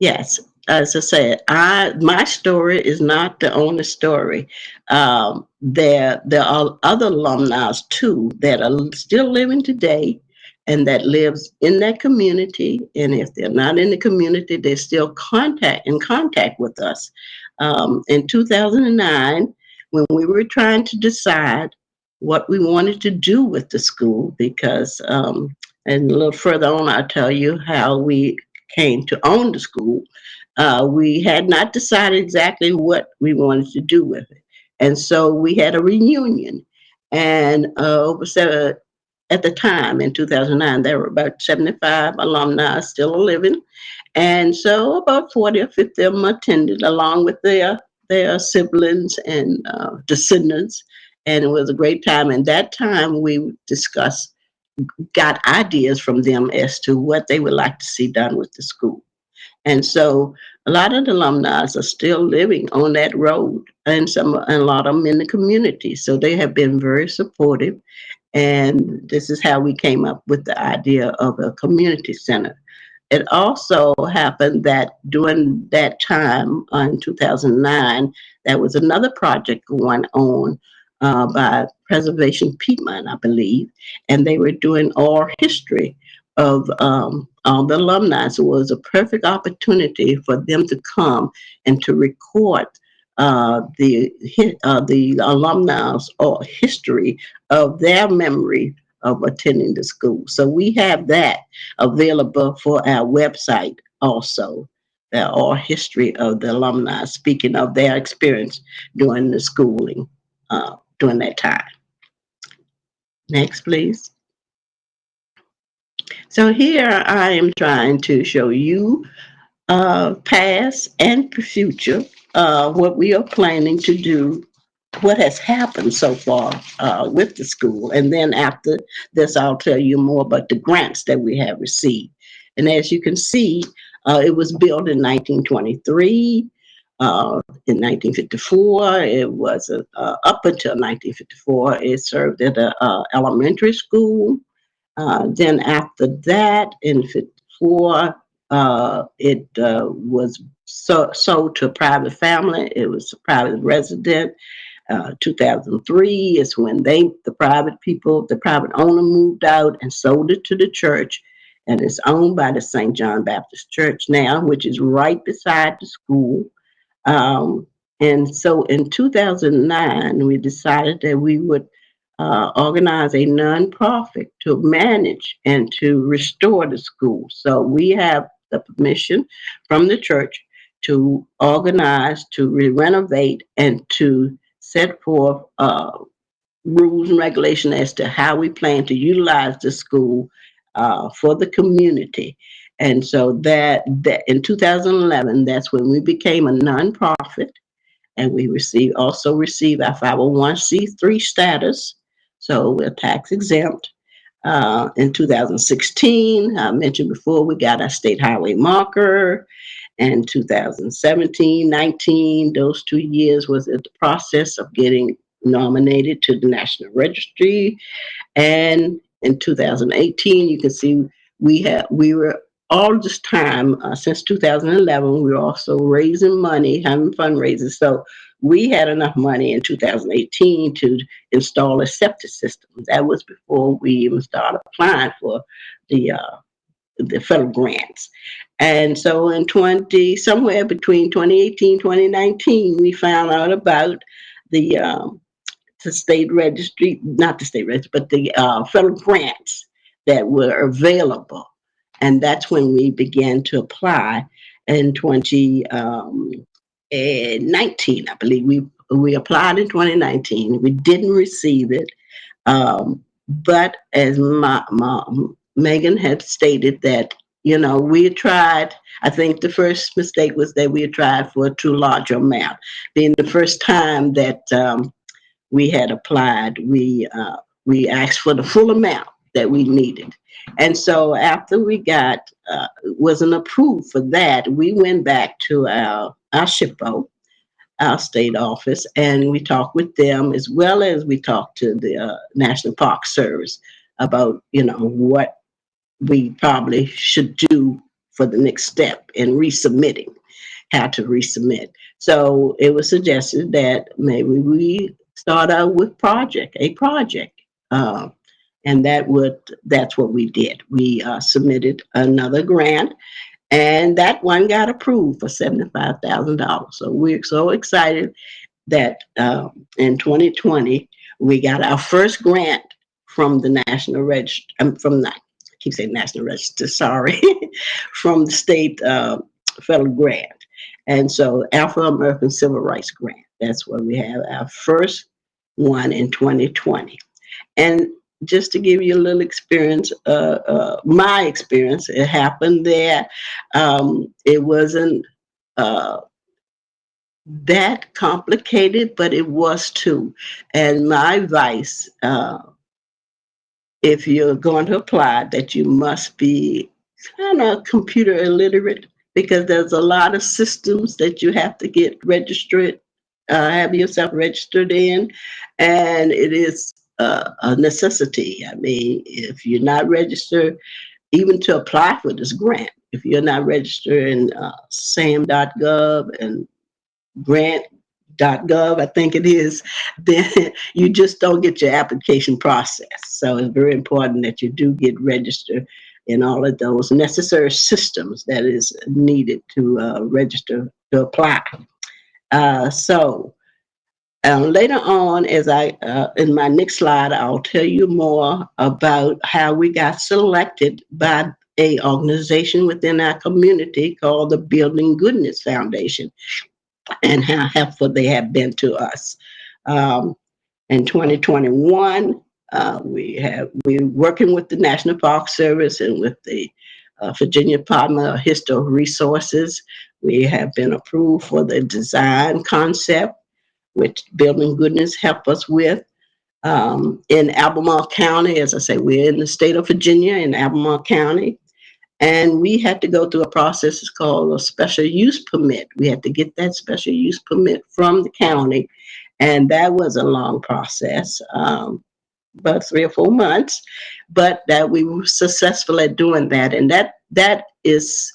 Yes, as I said, I my story is not the only story. Um, there there are other alumni too that are still living today and that lives in that community. And if they're not in the community, they're still contact in contact with us. Um, in 2009, when we were trying to decide what we wanted to do with the school, because um, and a little further on, I'll tell you how we came to own the school. Uh, we had not decided exactly what we wanted to do with it. And so we had a reunion. And uh, over seven, at the time in 2009, there were about 75 alumni still living. And so about 40 or 50 of them attended along with their, their siblings and uh, descendants. And it was a great time. And that time we discussed, got ideas from them as to what they would like to see done with the school. And so a lot of the alumni are still living on that road and some and a lot of them in the community. So they have been very supportive. And this is how we came up with the idea of a community center. It also happened that during that time uh, in 2009, there was another project going on uh, by Preservation Piedmont, I believe, and they were doing oral history of um, all the alumni. So it was a perfect opportunity for them to come and to record uh, the uh, the alumni or history of their memory of attending the school. So we have that available for our website also. The oral history of the alumni, speaking of their experience during the schooling uh, during that time. Next, please. So here I am trying to show you uh, past and future, uh, what we are planning to do, what has happened so far uh, with the school. And then after this, I'll tell you more about the grants that we have received. And as you can see, uh, it was built in 1923. Uh, in 1954, it was uh, up until 1954, it served at an elementary school. Uh, then after that, in 54, uh, it uh, was so, sold to a private family. It was a private resident. Uh, 2003 is when they, the private people, the private owner moved out and sold it to the church. And it's owned by the St. John Baptist Church now, which is right beside the school. Um, and so in 2009, we decided that we would uh, organize a nonprofit to manage and to restore the school. So we have the permission from the church to organize, to re renovate, and to set forth uh, rules and regulation as to how we plan to utilize the school uh, for the community. And so that, that in 2011, that's when we became a nonprofit and we receive also receive our 501c3 status so we're tax exempt. Uh, in 2016, I mentioned before, we got our state highway marker. And 2017, 19, those two years was in the process of getting nominated to the National Registry. And in 2018, you can see we had we were all this time uh, since 2011, we were also raising money, having fundraisers. So we had enough money in 2018 to install a septic system. That was before we even started applying for the uh, the federal grants. And so in 20, somewhere between 2018, 2019, we found out about the um, the state registry, not the state registry, but the uh, federal grants that were available. And that's when we began to apply in 2019, um, eh, 19, I believe. We, we applied in 2019. We didn't receive it. Um, but as my, my, Megan had stated that, you know, we tried, I think the first mistake was that we had tried for a too large amount. Being the first time that um, we had applied, we, uh, we asked for the full amount that we needed. And so after we got, uh, wasn't approved for that, we went back to our, our SHPO, our state office, and we talked with them as well as we talked to the uh, National Park Service about, you know, what we probably should do for the next step in resubmitting, how to resubmit. So it was suggested that maybe we start out with project, a project. Uh, and that would, that's what we did. We uh, submitted another grant and that one got approved for $75,000. So we're so excited that um, in 2020, we got our first grant from the National Register, um, from the, I keep saying National Register, sorry, from the state uh, federal grant. And so Afro-American Civil Rights Grant, that's where we have our first one in 2020. And just to give you a little experience, uh, uh, my experience, it happened there. Um, it wasn't uh, that complicated, but it was too. And my advice, uh, if you're going to apply, that you must be kind of computer illiterate because there's a lot of systems that you have to get registered, uh, have yourself registered in, and it is uh, a necessity. I mean, if you're not registered, even to apply for this grant, if you're not registered in uh, sam.gov and grant.gov, I think it is, then you just don't get your application processed. So it's very important that you do get registered in all of those necessary systems that is needed to uh, register to apply. Uh, so um, later on, as I, uh, in my next slide, I'll tell you more about how we got selected by a organization within our community called the Building Goodness Foundation and how helpful they have been to us. Um, in 2021, uh, we have, we're working with the National Park Service and with the uh, Virginia Department of Historic Resources. We have been approved for the design concept which Building Goodness help us with. Um, in Albemarle County, as I say, we're in the state of Virginia in Albemarle County. And we had to go through a process it's called a special use permit. We had to get that special use permit from the county. And that was a long process, um, about three or four months, but that we were successful at doing that. And that that is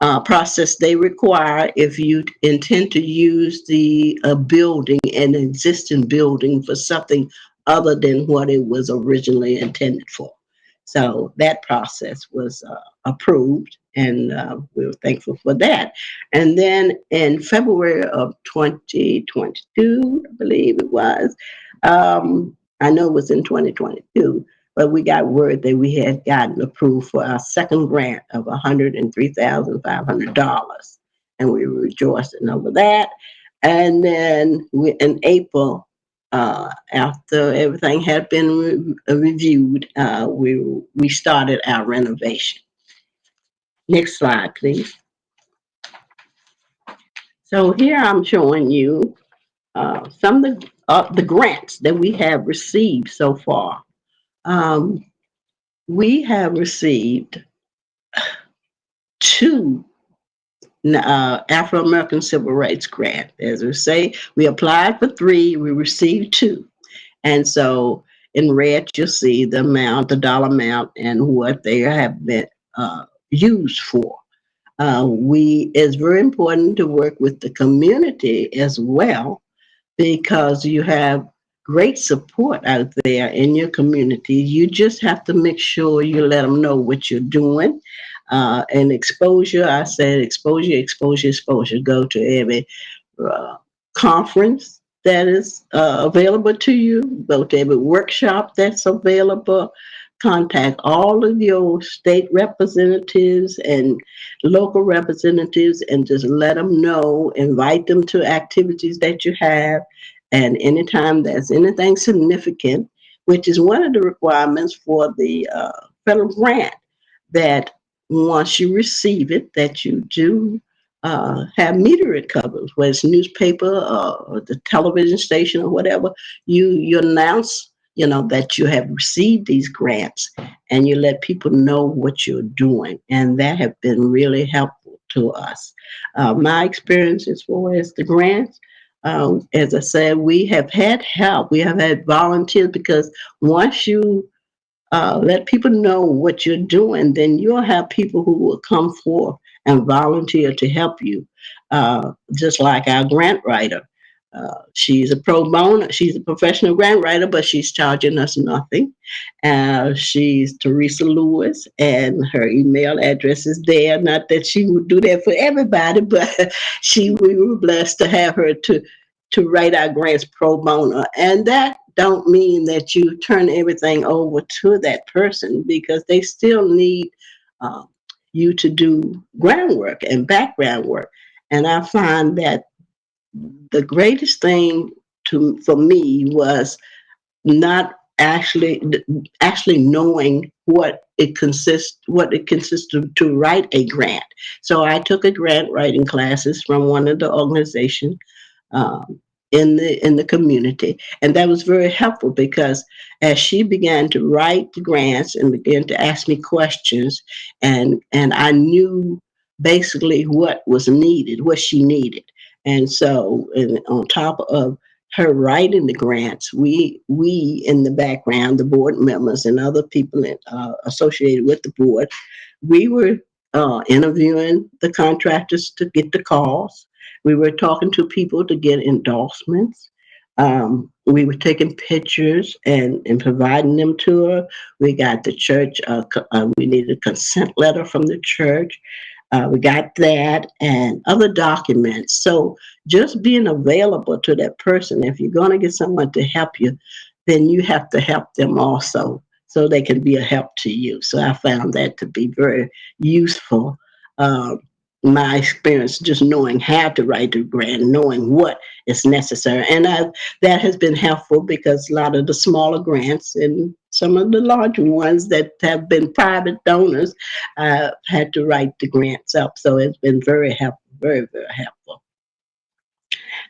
uh, process they require if you intend to use the uh, building, an existing building for something other than what it was originally intended for. So that process was uh, approved and uh, we were thankful for that. And then in February of 2022, I believe it was, um, I know it was in 2022, but we got word that we had gotten approved for our second grant of $103,500. And we were rejoicing over that. And then we, in April, uh, after everything had been re reviewed, uh, we, we started our renovation. Next slide, please. So here I'm showing you uh, some of the, uh, the grants that we have received so far. Um, we have received two uh, Afro-American Civil Rights grant. As we say, we applied for three, we received two. And so in red, you'll see the amount, the dollar amount, and what they have been uh, used for. Uh, we, it's very important to work with the community as well, because you have great support out there in your community. You just have to make sure you let them know what you're doing. Uh, and exposure, I said exposure, exposure, exposure. Go to every uh, conference, that is uh, available to you, go to every workshop that's available. Contact all of your state representatives and local representatives and just let them know, invite them to activities that you have. And anytime there's anything significant, which is one of the requirements for the uh, federal grant, that once you receive it, that you do uh, have media it covers, whether it's newspaper or the television station or whatever, you you announce, you know, that you have received these grants and you let people know what you're doing. And that have been really helpful to us. Uh, my experience as far as the grants, um, as I said, we have had help. We have had volunteers because once you uh, let people know what you're doing, then you'll have people who will come forth and volunteer to help you. Uh, just like our grant writer. Uh, she's a pro bono, she's a professional grant writer, but she's charging us nothing. Uh, she's Teresa Lewis, and her email address is there. Not that she would do that for everybody, but she we were blessed to have her to to write our grants pro bono. And that don't mean that you turn everything over to that person because they still need uh, you to do groundwork and background work. And I find that the greatest thing to for me was not actually actually knowing what it consists what it consists of to write a grant. So I took a grant writing classes from one of the organizations um, in the in the community, and that was very helpful because as she began to write the grants and began to ask me questions, and and I knew basically what was needed, what she needed. And so and on top of her writing the grants, we we in the background, the board members and other people in, uh, associated with the board, we were uh, interviewing the contractors to get the calls. We were talking to people to get endorsements. Um, we were taking pictures and, and providing them to her. We got the church, uh, uh, we needed a consent letter from the church. Uh, we got that and other documents. So just being available to that person, if you're going to get someone to help you, then you have to help them also so they can be a help to you. So I found that to be very useful. Um, my experience just knowing how to write the grant, knowing what is necessary. And I, that has been helpful because a lot of the smaller grants and some of the larger ones that have been private donors uh, had to write the grants up. So it's been very helpful, very, very helpful.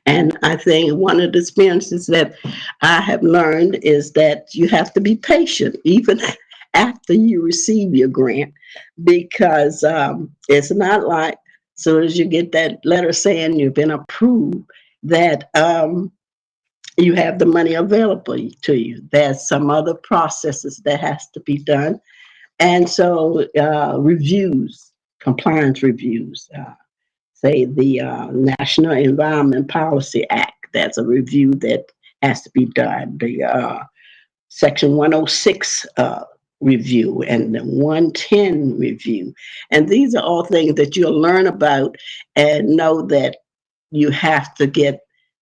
And I think one of the experiences that I have learned is that you have to be patient, even after you receive your grant, because um, it's not like soon as you get that letter saying you've been approved, that um, you have the money available to you. There's some other processes that has to be done. And so uh, reviews, compliance reviews, uh, say the uh, National Environment Policy Act, that's a review that has to be done. The uh, Section 106 uh, review and the 110 review. And these are all things that you'll learn about and know that you have to get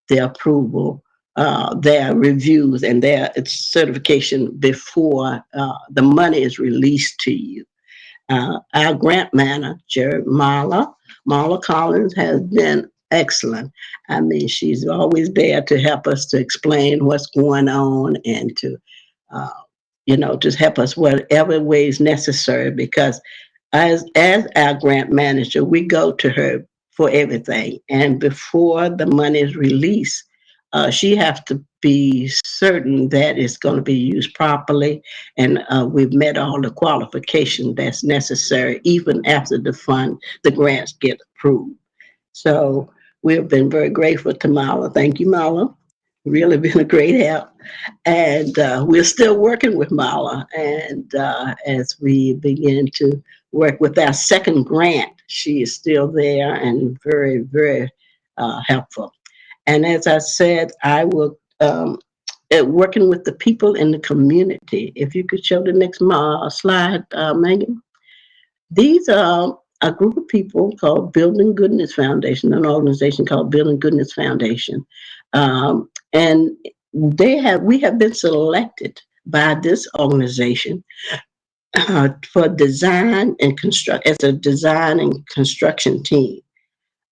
their approval, uh, their reviews and their certification before uh, the money is released to you. Uh, our grant manager, Marla, Marla Collins has been excellent. I mean, she's always there to help us to explain what's going on and to uh, you know, just help us whatever ways necessary because as as our grant manager, we go to her for everything. And before the money is released, uh, she has to be certain that it's going to be used properly and uh, we've met all the qualifications that's necessary even after the fund, the grants get approved. So we've been very grateful to Mala. Thank you, Mala really been a great help. And uh, we're still working with Mala. And uh, as we begin to work with our second grant, she is still there and very, very uh, helpful. And as I said, I will, um, working with the people in the community. If you could show the next slide, uh, Megan. These are a group of people called Building Goodness Foundation, an organization called Building Goodness Foundation. Um, And they have, we have been selected by this organization uh, for design and construct, as a design and construction team.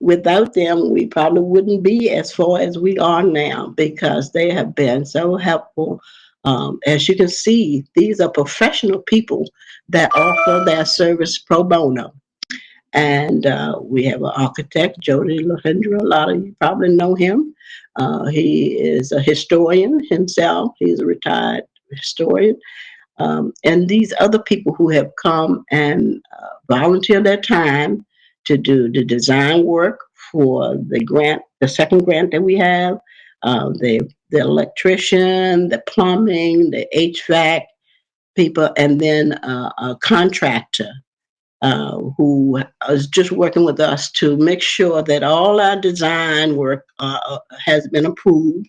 Without them, we probably wouldn't be as far as we are now because they have been so helpful. Um, as you can see, these are professional people that offer their service pro bono. And uh, we have an architect, Jody Lahendro. A lot of you probably know him. Uh, he is a historian himself. He's a retired historian. Um, and these other people who have come and uh, volunteered their time to do the design work for the grant, the second grant that we have, uh, the, the electrician, the plumbing, the HVAC people, and then uh, a contractor uh, who is just working with us to make sure that all our design work uh, has been approved.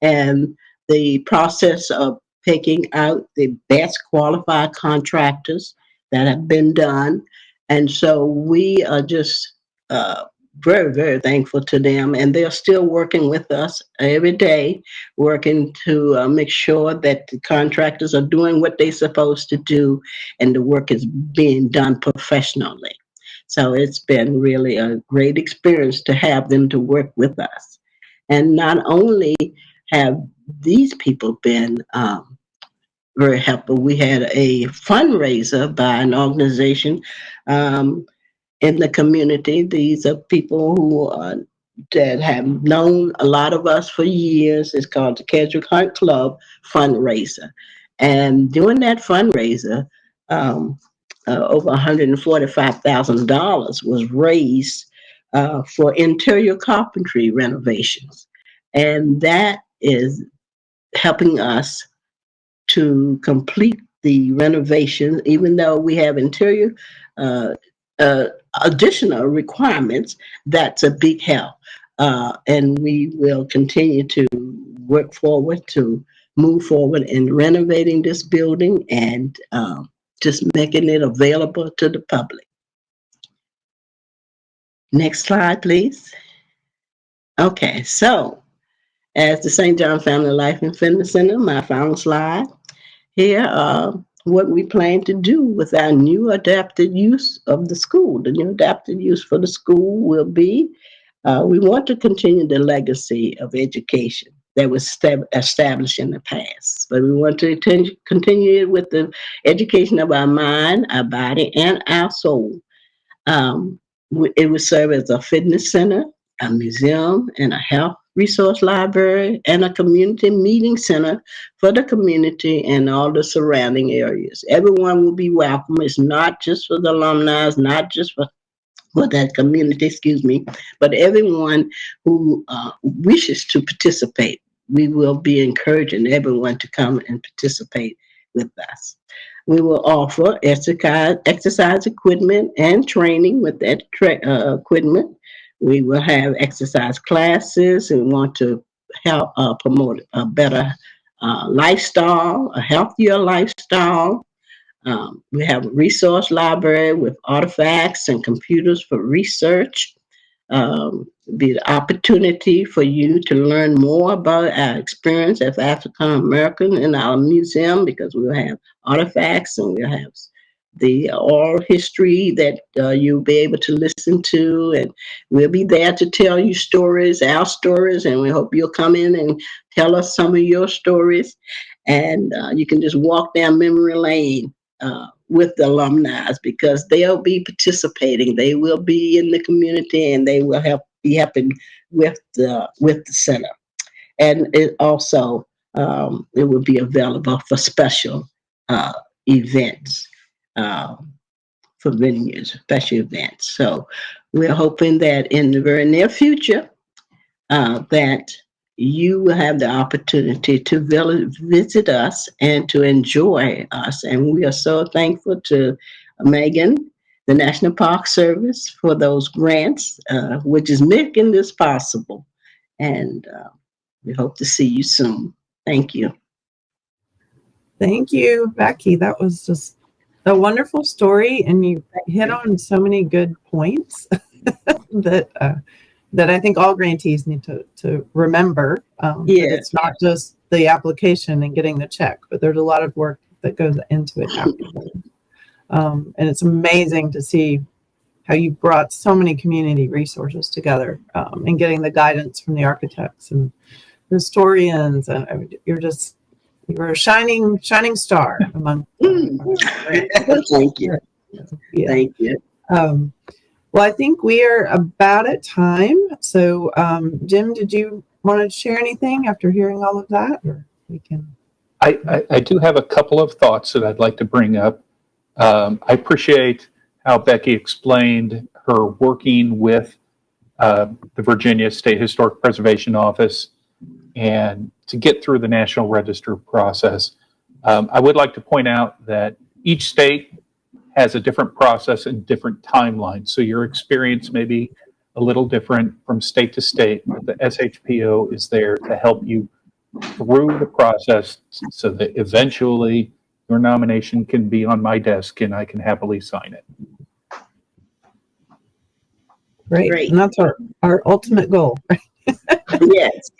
And the process of picking out the best qualified contractors that have been done. And so we are just uh, very, very thankful to them. And they're still working with us every day, working to uh, make sure that the contractors are doing what they're supposed to do and the work is being done professionally. So it's been really a great experience to have them to work with us. And not only have these people been um, very helpful, we had a fundraiser by an organization um, in the community. These are people who uh, that have known a lot of us for years. It's called the Keswick Hunt Club fundraiser. And during that fundraiser, um, uh, over $145,000 was raised uh, for interior carpentry renovations. And that is helping us to complete the renovation, even though we have interior uh, uh, additional requirements, that's a big help. Uh, and we will continue to work forward to move forward in renovating this building and um, just making it available to the public. Next slide, please. Okay, so as the St. John Family Life and Fitness Center, my final slide, here uh, what we plan to do with our new adapted use of the school. The new adapted use for the school will be, uh, we want to continue the legacy of education that was established in the past. But we want to continue it with the education of our mind, our body, and our soul. Um, it will serve as a fitness center, a museum, and a health resource library, and a community meeting center for the community and all the surrounding areas. Everyone will be welcome. It's not just for the alumni, it's not just for for that community, excuse me, but everyone who uh, wishes to participate, we will be encouraging everyone to come and participate with us. We will offer exercise, equipment and training with that uh, equipment. We will have exercise classes we want to help uh, promote a better uh, lifestyle, a healthier lifestyle. Um, we have a resource library with artifacts and computers for research. Um, be the opportunity for you to learn more about our experience as African American in our museum because we'll have artifacts and we'll have the oral history that uh, you'll be able to listen to and we'll be there to tell you stories our stories and we hope you'll come in and tell us some of your stories. And uh, you can just walk down memory lane uh, with the alumni because they'll be participating. They will be in the community and they will help be helping with the with the center. And it also um, it will be available for special uh, events um, for venues, special events. So we're hoping that in the very near future, uh, that you will have the opportunity to visit us and to enjoy us. And we are so thankful to Megan, the National Park Service, for those grants, uh, which is making this possible. And uh, we hope to see you soon. Thank you. Thank you, Becky. That was just a wonderful story and you hit on so many good points that uh, that I think all grantees need to, to remember. Um, Yeah. It's not just the application and getting the check, but there's a lot of work that goes into it afterwards. Um, and it's amazing to see how you brought so many community resources together um, and getting the guidance from the architects and historians. And you're just, you're a shining, shining star among. Thank you. Yeah. Thank you. Um, well, I think we are about at time. So, um, Jim, did you want to share anything after hearing all of that, or we can? I, I, I do have a couple of thoughts that I'd like to bring up. Um, I appreciate how Becky explained her working with uh, the Virginia State Historic Preservation Office and to get through the National Register process. Um, I would like to point out that each state has a different process and different timelines. So your experience may be a little different from state to state, but the SHPO is there to help you through the process so that eventually your nomination can be on my desk and I can happily sign it. Great. Great. And that's our, our ultimate goal. Yes.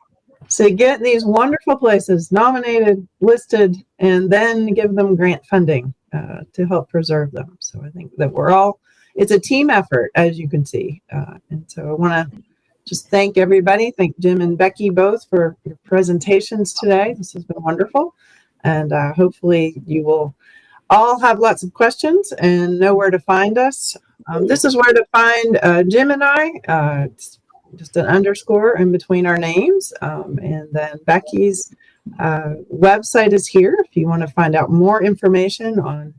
So get these wonderful places nominated, listed, and then give them grant funding uh, to help preserve them. So I think that we're all, it's a team effort, as you can see. Uh, and so I want to just thank everybody. Thank Jim and Becky both for your presentations today. This has been wonderful. And uh, hopefully you will all have lots of questions and know where to find us. Um, this is where to find uh, Jim and I. Just an underscore in between our names. Um, and then Becky's uh, website is here if you want to find out more information on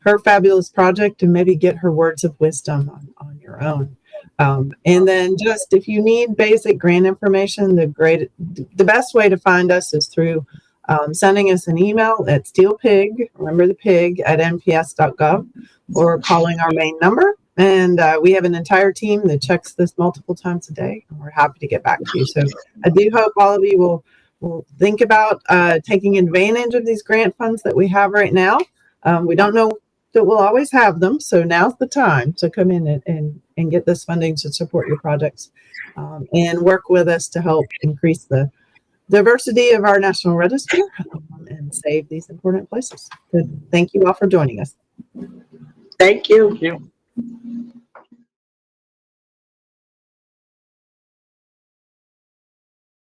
her fabulous project and maybe get her words of wisdom on, on your own. Um, and then just if you need basic grant information, the great, the best way to find us is through um, sending us an email at steelpig, remember the pig, at nps.gov or calling our main number. And uh, we have an entire team that checks this multiple times a day. And we're happy to get back to you. So I do hope all of you will, will think about uh, taking advantage of these grant funds that we have right now. Um, we don't know that we'll always have them. So now's the time to come in and, and, and get this funding to support your projects um, and work with us to help increase the diversity of our national register um, and save these important places. Good. Thank you all for joining us. Thank you. you.